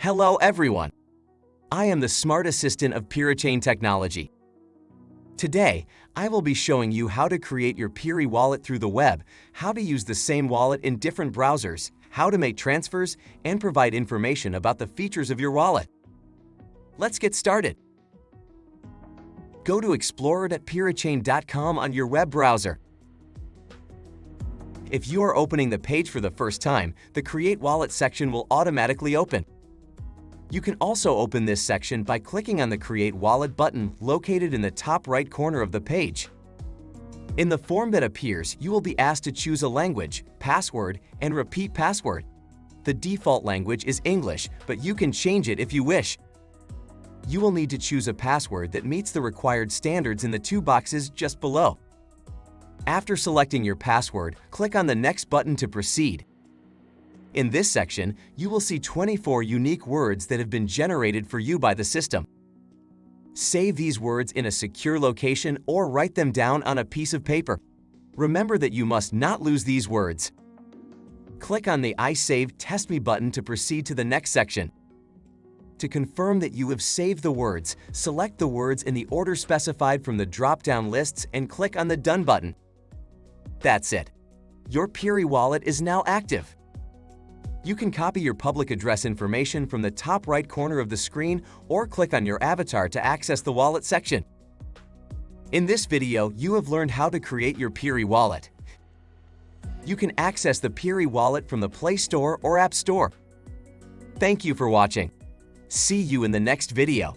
Hello everyone! I am the Smart Assistant of Pirichain Technology. Today, I will be showing you how to create your Piri wallet through the web, how to use the same wallet in different browsers, how to make transfers, and provide information about the features of your wallet. Let's get started. Go to explorer.pirichain.com on your web browser. If you are opening the page for the first time, the Create Wallet section will automatically open. You can also open this section by clicking on the Create Wallet button located in the top right corner of the page. In the form that appears, you will be asked to choose a language, password, and repeat password. The default language is English, but you can change it if you wish. You will need to choose a password that meets the required standards in the two boxes just below. After selecting your password, click on the Next button to proceed. In this section, you will see 24 unique words that have been generated for you by the system. Save these words in a secure location or write them down on a piece of paper. Remember that you must not lose these words. Click on the I Save Test Me button to proceed to the next section. To confirm that you have saved the words, select the words in the order specified from the drop-down lists and click on the Done button. That's it. Your Piri wallet is now active. You can copy your public address information from the top right corner of the screen or click on your avatar to access the wallet section. In this video, you have learned how to create your Piri wallet. You can access the Piri wallet from the Play Store or App Store. Thank you for watching. See you in the next video.